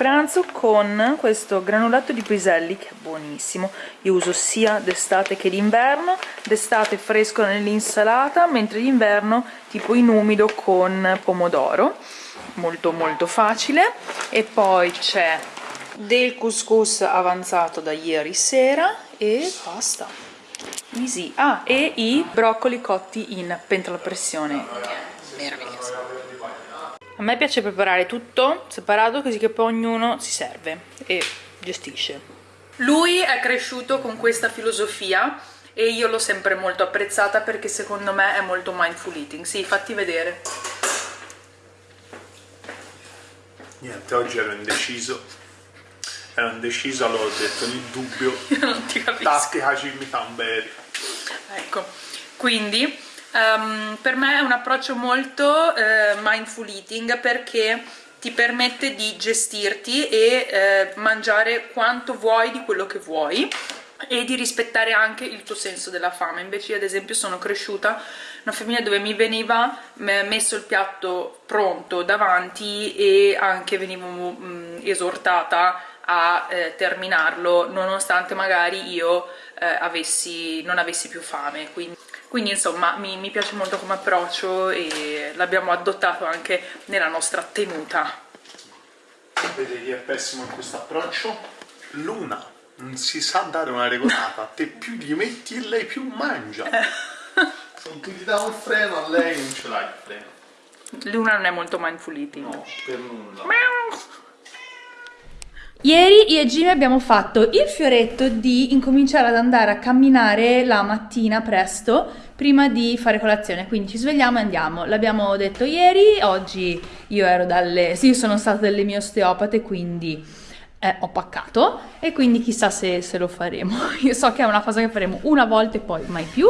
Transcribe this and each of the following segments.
pranzo con questo granulato di piselli che è buonissimo. Io uso sia d'estate che d'inverno. D'estate fresco nell'insalata mentre d'inverno tipo in umido con pomodoro. Molto molto facile. E poi c'è del couscous avanzato da ieri sera e basta. Easy. Ah e i broccoli cotti in pentola pressione a me piace preparare tutto separato così che poi ognuno si serve e gestisce lui è cresciuto con questa filosofia e io l'ho sempre molto apprezzata perché secondo me è molto mindful eating sì fatti vedere Niente, oggi ero indeciso. Ero indeciso, allora ho detto nel dubbio. Io non ti capisco. Tattica Cimitamberi. Ecco, quindi um, per me è un approccio molto uh, mindful eating perché ti permette di gestirti e uh, mangiare quanto vuoi di quello che vuoi e di rispettare anche il tuo senso della fame. Invece io ad esempio sono cresciuta una famiglia dove mi veniva messo il piatto pronto davanti e anche venivo mh, esortata a eh, terminarlo nonostante magari io eh, avessi, non avessi più fame quindi, quindi insomma mi, mi piace molto come approccio e l'abbiamo adottato anche nella nostra tenuta Vedi è pessimo in questo approccio? Luna non si sa dare una regolata, te più gli metti e lei più mangia. Se tu gli dai un freno a lei non ce l'hai il freno. Luna non è molto mindful eating. No, per nulla. Ieri io e Jimmy abbiamo fatto il fioretto di incominciare ad andare a camminare la mattina presto prima di fare colazione, quindi ci svegliamo e andiamo. L'abbiamo detto ieri, oggi io ero dalle... sì, sono stata dalle mie osteopate, quindi eh, ho paccato e quindi chissà se, se lo faremo. Io so che è una cosa che faremo una volta e poi mai più,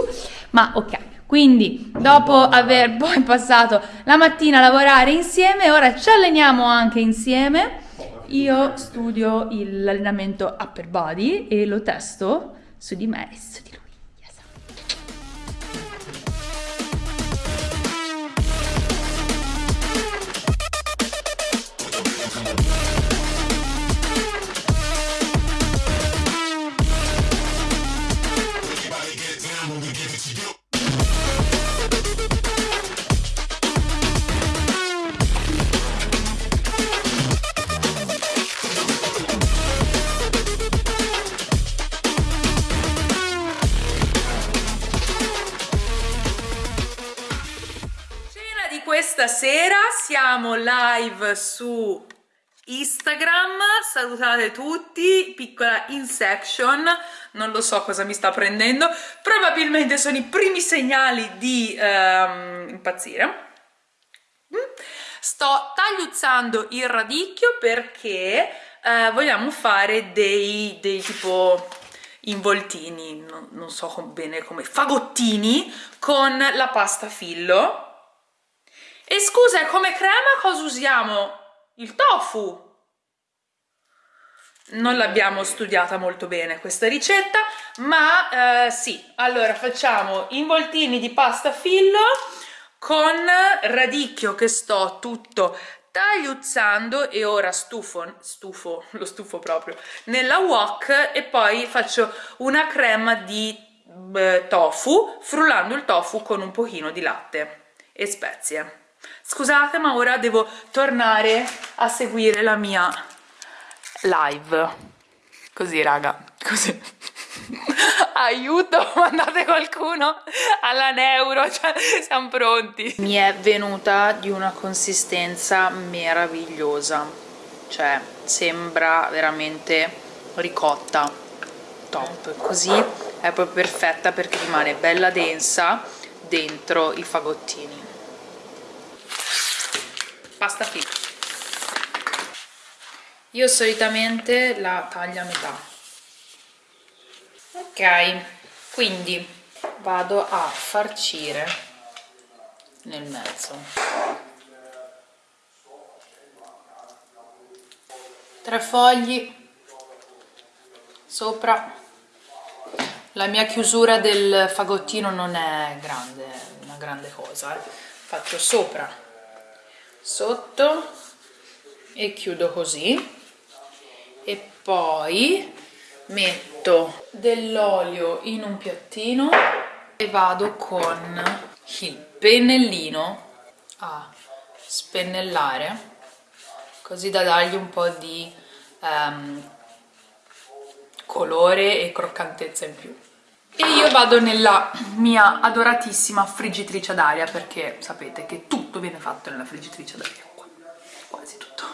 ma ok. Quindi dopo aver poi passato la mattina a lavorare insieme, ora ci alleniamo anche insieme. Io studio l'allenamento upper body e lo testo su di me e su di siamo live su Instagram, salutate tutti, piccola insection, non lo so cosa mi sta prendendo, probabilmente sono i primi segnali di um, impazzire. Mm. Sto tagliuzzando il radicchio perché uh, vogliamo fare dei, dei tipo involtini, non, non so bene come, fagottini con la pasta fillo e scusa, come crema cosa usiamo? Il tofu. Non l'abbiamo studiata molto bene questa ricetta, ma eh, sì. Allora facciamo involtini di pasta fillo con radicchio che sto tutto tagliuzzando e ora stufo, stufo, lo stufo proprio, nella wok e poi faccio una crema di tofu frullando il tofu con un pochino di latte e spezie. Scusate ma ora devo tornare a seguire la mia live. Così raga, così. Aiuto, mandate qualcuno alla neuro, cioè siamo pronti. Mi è venuta di una consistenza meravigliosa, cioè sembra veramente ricotta, top. Così è proprio perfetta perché rimane bella densa dentro i fagottini pasta filo io solitamente la taglio a metà. Ok quindi vado a farcire nel mezzo. Tre fogli sopra. La mia chiusura del fagottino non è grande una grande cosa eh. faccio sopra sotto e chiudo così. E poi metto dell'olio in un piattino e vado con il pennellino a spennellare così da dargli un po' di um, colore e croccantezza in più io vado nella mia adoratissima friggitrice ad aria perché sapete che tutto viene fatto nella friggitrice ad aria qua, quasi tutto.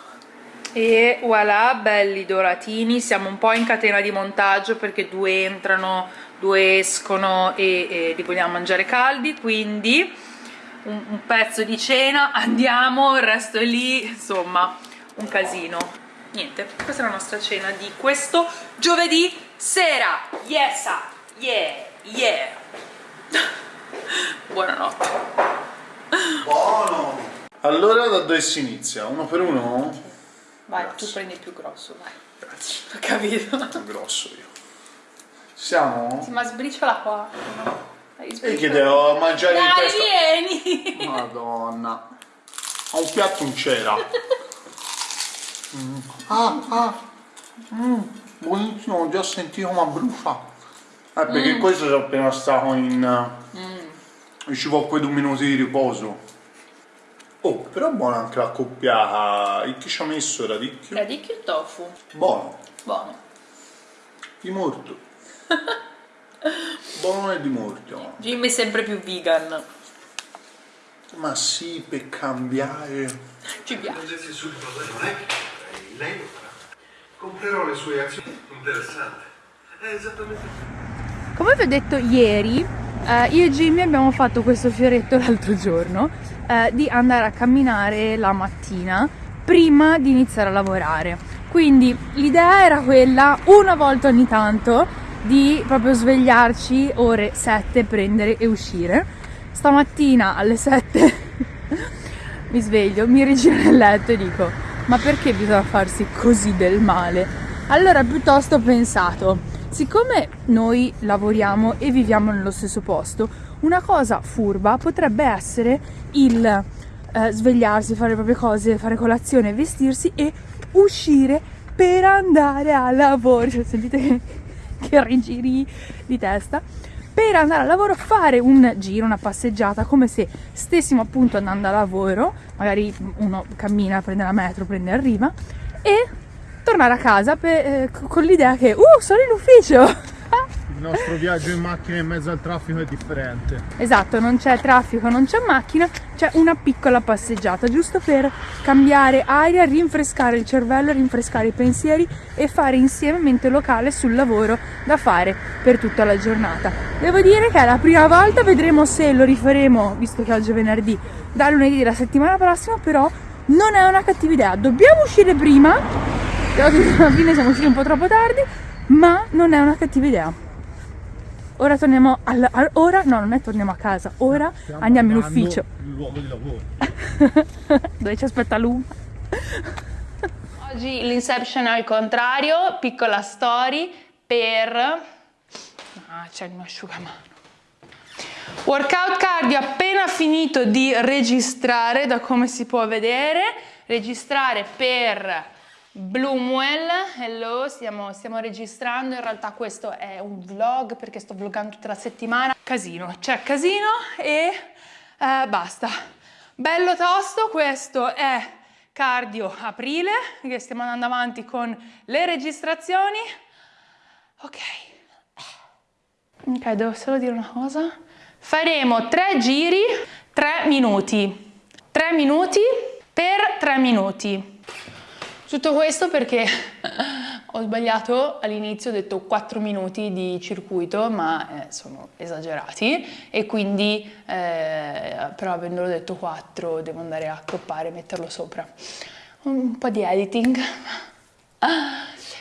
E voilà belli doratini siamo un po' in catena di montaggio perché due entrano due escono e, e li vogliamo mangiare caldi quindi un, un pezzo di cena andiamo il resto è lì insomma un casino. Niente questa è la nostra cena di questo giovedì sera. Yes yeah yeah buonanotte buono allora da dove si inizia? uno per uno? vai Grazie. tu prendi il più grosso vai Grazie. ho capito più grosso io siamo? Sì, ma sbriciola qua e che devo mangiare Dai, in testa vieni madonna a un piatto non c'era mm. ah ah mm. buonissimo ho già sentito ma brucia eh perché mm. questo sono appena stato in mm. ci vuole quei due minuti di riposo. Oh però buona anche la coppiata e chi ci ha messo radicchio? radicchio e tofu. Buono. Buono. Di morto. Buono e di morto. Jimmy è sempre più vegan. Ma sì per cambiare. Ci piace. Non è che lei lo farà. Comprerò le sue azioni. Interessante. È esattamente come vi ho detto ieri eh, io e Jimmy abbiamo fatto questo fioretto l'altro giorno eh, di andare a camminare la mattina prima di iniziare a lavorare quindi l'idea era quella una volta ogni tanto di proprio svegliarci ore 7, prendere e uscire. Stamattina alle 7 mi sveglio, mi rigiro nel letto e dico ma perché bisogna farsi così del male? Allora piuttosto ho pensato, siccome noi lavoriamo e viviamo nello stesso posto, una cosa furba potrebbe essere il eh, svegliarsi, fare le proprie cose, fare colazione, vestirsi e uscire per andare a lavoro. Cioè, sentite che che rigiri di testa per andare al lavoro, fare un giro, una passeggiata, come se stessimo appunto andando a lavoro, magari uno cammina, prende la metro, prende arriva, e tornare a casa per, eh, con l'idea che, uh, sono in ufficio! il nostro viaggio in macchina in mezzo al traffico è differente. Esatto, non c'è traffico, non c'è macchina, c'è una piccola passeggiata, giusto per cambiare aria, rinfrescare il cervello, rinfrescare i pensieri e fare insieme mente locale sul lavoro da fare per tutta la giornata. Devo dire che è la prima volta, vedremo se lo rifaremo, visto che oggi è venerdì, da lunedì della settimana prossima, però non è una cattiva idea. Dobbiamo uscire prima, alla fine siamo usciti un po' troppo tardi, ma non è una cattiva idea. Ora torniamo al, al, ora no, non è torniamo a casa, ora Stiamo andiamo in ufficio. Il luogo di lavoro. Dove ci aspetta Luma. Oggi l'inception al contrario, piccola story per Ah, c'è il mio asciugamano. Workout cardio appena finito di registrare, da come si può vedere, registrare per Bloomwell, hello, stiamo, stiamo, registrando, in realtà questo è un vlog perché sto vloggando tutta la settimana. Casino, c'è casino e eh, basta. Bello tosto, questo è cardio aprile, che stiamo andando avanti con le registrazioni. Ok, ok, devo solo dire una cosa. Faremo tre giri, tre minuti. Tre minuti per tre minuti. Tutto questo perché ho sbagliato all'inizio, ho detto 4 minuti di circuito, ma eh, sono esagerati e quindi eh, però avendolo detto 4 devo andare a accoppare e metterlo sopra. Un po' di editing.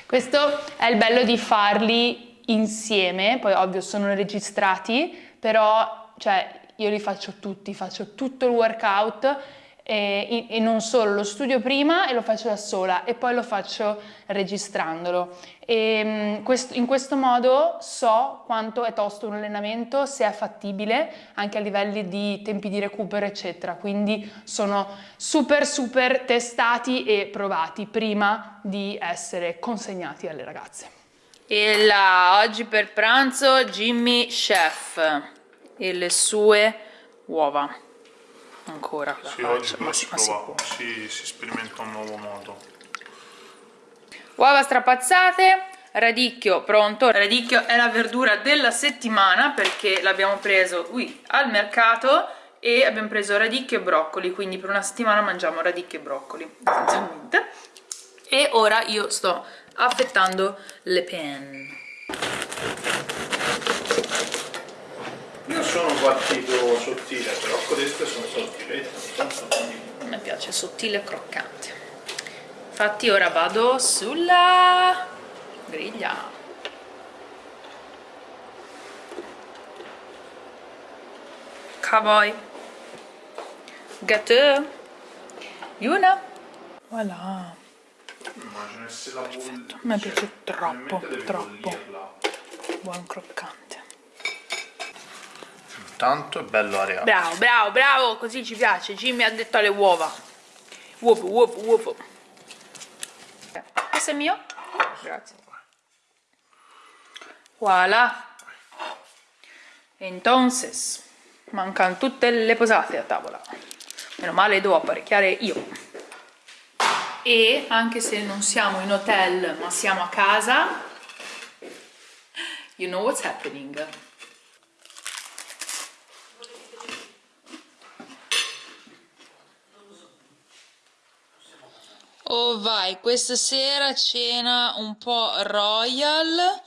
Questo è il bello di farli insieme, poi ovvio sono registrati, però cioè, io li faccio tutti, faccio tutto il workout e, e, non solo, lo studio prima e lo faccio da sola e poi lo faccio registrandolo. E, questo, in questo modo so quanto è tosto un allenamento, se è fattibile anche a livelli di tempi di recupero eccetera, quindi sono super super testati e provati prima di essere consegnati alle ragazze. E là, oggi per pranzo Jimmy Chef e le sue uova ancora. Sì, oggi ma, si, ma si, si, si sperimenta un nuovo modo. Uova strapazzate radicchio pronto. Radicchio è la verdura della settimana perché l'abbiamo preso qui al mercato e abbiamo preso radicchio e broccoli quindi per una settimana mangiamo radicchio e broccoli essenzialmente. E ora io sto affettando le penne sono partito sottile però queste sono sottilette a me piace sottile e croccante. Infatti ora vado sulla griglia. Cowboy. Gâteau. Yuna. Voilà. Immagino se la a me piace troppo troppo. buon croccante tanto è bello aria bravo bravo bravo così ci piace. Jimmy ha detto alle uova. Uovo uovo uovo. Questo è mio? grazie. Voilà. Entonces mancano tutte le posate a tavola. Meno male devo apparecchiare io. E anche se non siamo in hotel ma siamo a casa you know what's happening Oh vai, questa sera cena un po' royal.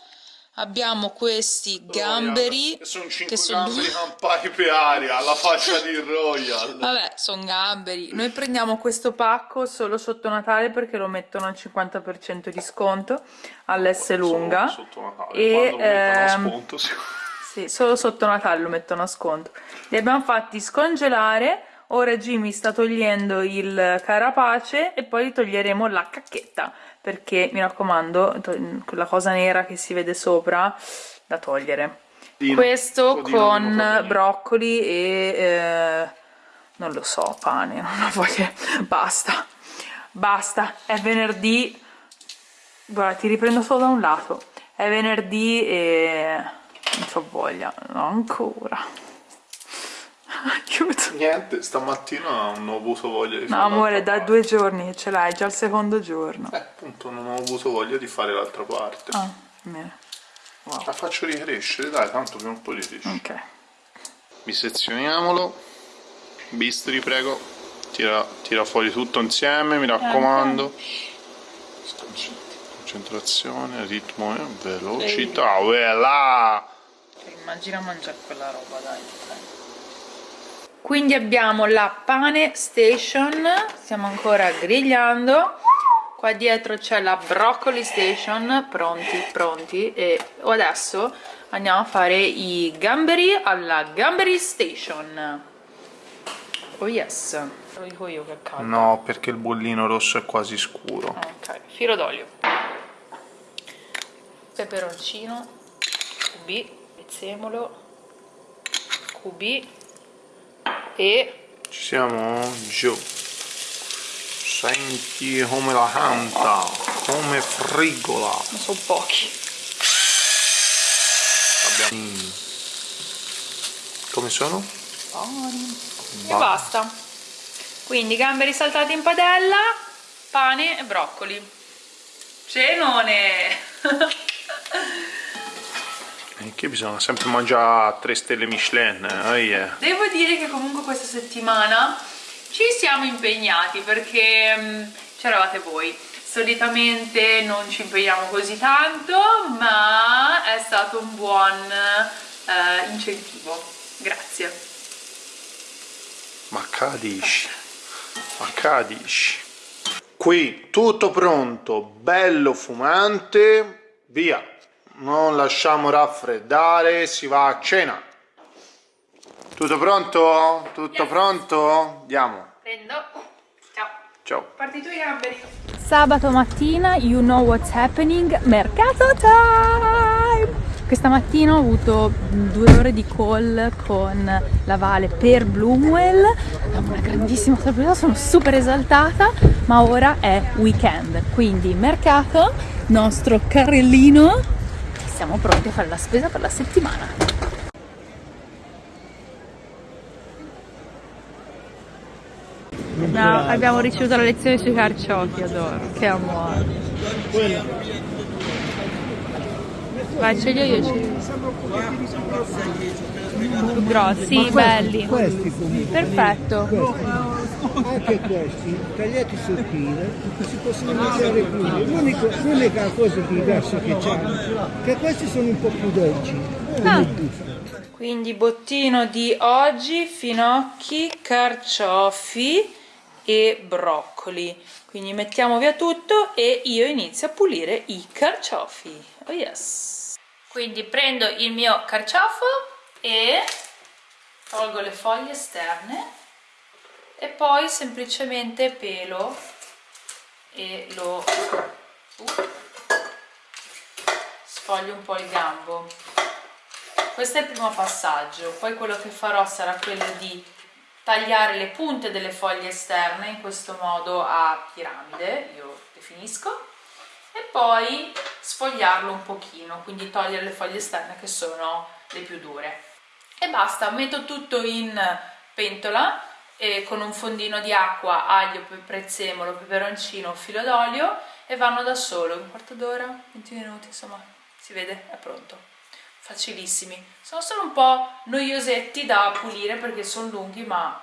Abbiamo questi gamberi. Royal. Sono 5 che sono gamberi campati per aria, alla faccia di Royal. Vabbè, sono gamberi. Noi prendiamo questo pacco solo sotto Natale perché lo mettono al 50% di sconto all'S lunga. Sotto Natale, e, ehm, sconto, sì. sì, solo sotto Natale lo mettono a sconto. Li abbiamo fatti scongelare ora Jimmy sta togliendo il carapace e poi toglieremo la cacchetta perché mi raccomando quella cosa nera che si vede sopra da togliere. Dino, questo con broccoli e eh, non lo so pane non ho voglia basta. Basta è venerdì. Guarda ti riprendo solo da un lato. È venerdì e non ho voglia no, ancora Aiuto. Niente, stamattina non ho avuto voglia di fare. No, amore, da due giorni che ce l'hai, già il secondo giorno. Eh, appunto, non ho avuto voglia di fare l'altra parte. Ah, bene. Wow. La faccio ricrescere, dai, tanto prima o poi riesci. Ok. Bisezioniamolo. Bistri, prego. Tira, tira, fuori tutto insieme, mi raccomando. Concentrazione, ritmo e velocità. Uela! Immagina mangiare quella roba, dai quindi abbiamo la pane station stiamo ancora grigliando. Qua dietro c'è la broccoli station pronti pronti. E adesso andiamo a fare i gamberi alla gamberi station. Oh yes. Lo dico io che caldo. No perché il bollino rosso è quasi scuro. Ok. Filo d'olio. Peperoncino cubi prezzemolo cubi e ci siamo? Giù. Senti come la canta come frigola. Non sono pochi. Abbiamo come sono? buoni e basta. Quindi gamberi saltati in padella pane e broccoli. Cenone Che bisogna sempre mangiare 3 stelle Michelin, oh yeah. Devo dire che comunque questa settimana ci siamo impegnati perché um, c'eravate voi. Solitamente non ci impegniamo così tanto, ma è stato un buon uh, incentivo. Grazie. Ma cadici, ma cadici. Qui tutto pronto, bello fumante, via non lasciamo raffreddare, si va a cena. Tutto pronto? Tutto yes. pronto? Andiamo. Prendo. Ciao. Ciao. Partito i gamberi. Sabato mattina, you know what's happening, mercato time! Questa mattina ho avuto due ore di call con la Vale per Bloomwell, una grandissima sorpresa, sono super esaltata, ma ora è weekend, quindi mercato, nostro carrellino, siamo pronti a fare la spesa per la settimana. No, abbiamo ricevuto la lezione sui carciofi, adoro. Che amore. Vai, ce li ho io, ce li ho. Più grossi, belli. Perfetto. Anche questi, tagliati sottile, si possono mangiare. L'unico- L'unica cosa diversa che c'è che questi sono un po' più dolci. Ah. Quindi bottino di oggi, finocchi, carciofi e broccoli. Quindi mettiamo via tutto e io inizio a pulire i carciofi. Oh yes! Quindi prendo il mio carciofo e tolgo le foglie esterne e poi semplicemente pelo e lo uh, sfoglio un po' il gambo. Questo è il primo passaggio, poi quello che farò sarà quello di tagliare le punte delle foglie esterne in questo modo a piramide, io definisco, e poi sfogliarlo un pochino, quindi togliere le foglie esterne che sono le più dure. E basta, metto tutto in pentola e con un fondino di acqua, aglio, prezzemolo, peperoncino, filo d'olio e vanno da solo, un quarto d'ora, 20 minuti, insomma, si vede, è pronto. Facilissimi. Sono solo un po' noiosetti da pulire perché sono lunghi ma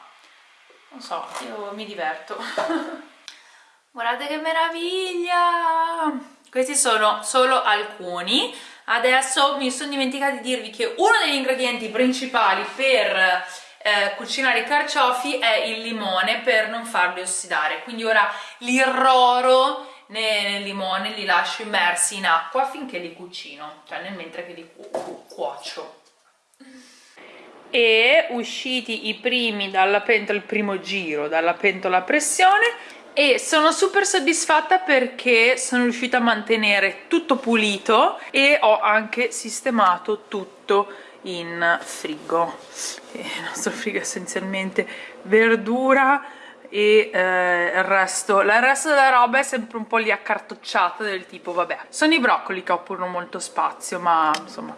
non so io mi diverto. Guardate che meraviglia! Questi sono solo alcuni. Adesso mi sono dimenticata di dirvi che uno degli ingredienti principali per eh, cucinare i carciofi è il limone per non farli ossidare. Quindi ora li irroro ne- nel limone li lascio immersi in acqua finché li cucino cioè nel mentre che li cu- cu- cuocio. E usciti i primi dalla pentola, il primo giro dalla pentola a pressione e sono super soddisfatta perché sono riuscita a mantenere tutto pulito e ho anche sistemato tutto in frigo. Il nostro frigo è essenzialmente verdura e eh, il resto. La- resto della roba è sempre un po' lì accartocciata del tipo vabbè sono i broccoli che occupano molto spazio ma insomma.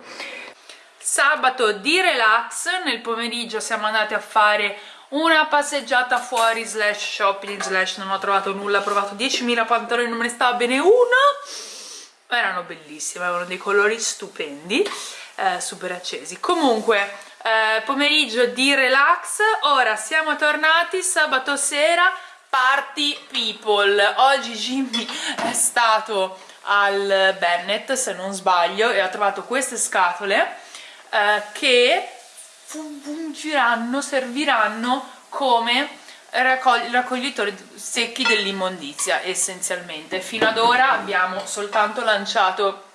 Sabato di relax nel pomeriggio siamo andati a fare una passeggiata fuori slash shopping slash non ho trovato nulla ho provato 10.000 pantaloni non me ne stava bene uno. Erano bellissime avevano dei colori stupendi eh, super accesi comunque eh, pomeriggio di relax. Ora siamo tornati sabato sera party people. Oggi Jimmy è stato al Bennett se non sbaglio e ha trovato queste scatole eh, che fungiranno, serviranno come raccogli- raccoglitori secchi dell'immondizia essenzialmente. Fino ad ora abbiamo soltanto lanciato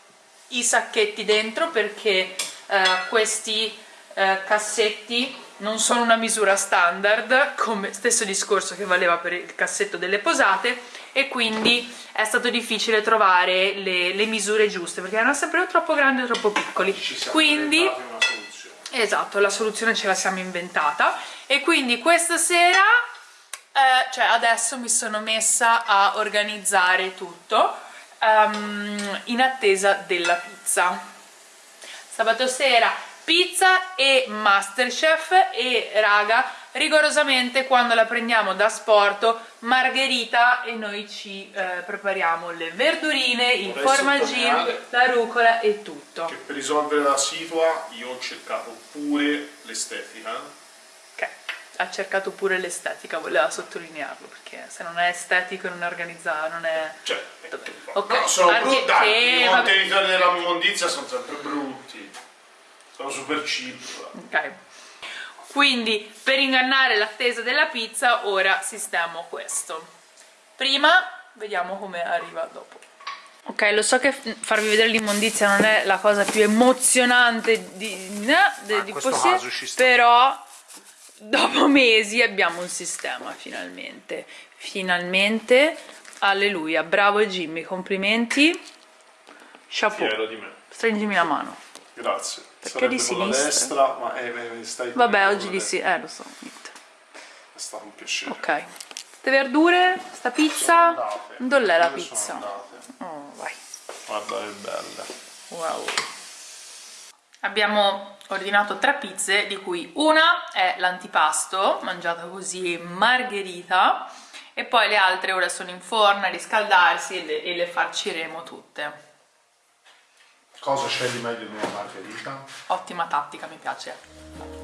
i sacchetti dentro perché eh, questi eh, cassetti non sono una misura standard come stesso discorso che valeva per il cassetto delle posate e quindi è stato difficile trovare le, le misure giuste perché erano sempre o troppo grandi o troppo piccoli. Quindi. Esatto, la soluzione ce la siamo inventata. E quindi questa sera, eh, cioè adesso mi sono messa a organizzare tutto ehm, in attesa della pizza. Sabato sera pizza e Masterchef e raga, rigorosamente quando la prendiamo da sporto, margherita e noi ci eh, prepariamo le verdurine, il formaggino, la rucola e tutto. Che per risolvere la situa io ho cercato pure l'estetica. Ha cercato pure l'estetica, voleva sottolinearlo, perché se non è estetico e non è organizzato, non è... Cioè, Ok, no, sono anche- brutti. I contenitori della immondizia sono sempre brutti. Sono super cheap. Ok. Quindi, per ingannare l'attesa della pizza, ora sistemo questo. Prima, vediamo come arriva dopo. Ok, lo so che farvi vedere l'immondizia non è la cosa più emozionante di, Ah, in di questo possibile, caso ci sta. però dopo mesi abbiamo un sistema finalmente. Finalmente, alleluia, bravo Jimmy, complimenti. Chapeau, Fiero di me. stringimi la mano. Grazie. Perché Sarebbe di sinistra? destra, ma eh, eh, stai Vabbè, oggi di destra. sì, eh lo so, niente. È stato un piacere. Ok. Ste verdure, sta pizza, dov'è la pizza? Oh, vai. Guarda che belle. Wow. Abbiamo ordinato tre pizze, di cui una è l'antipasto, mangiata così margherita, e poi le altre ora sono in forno a riscaldarsi e le, e le farciremo tutte. Cosa di meglio in una margherita? Ottima tattica, mi piace.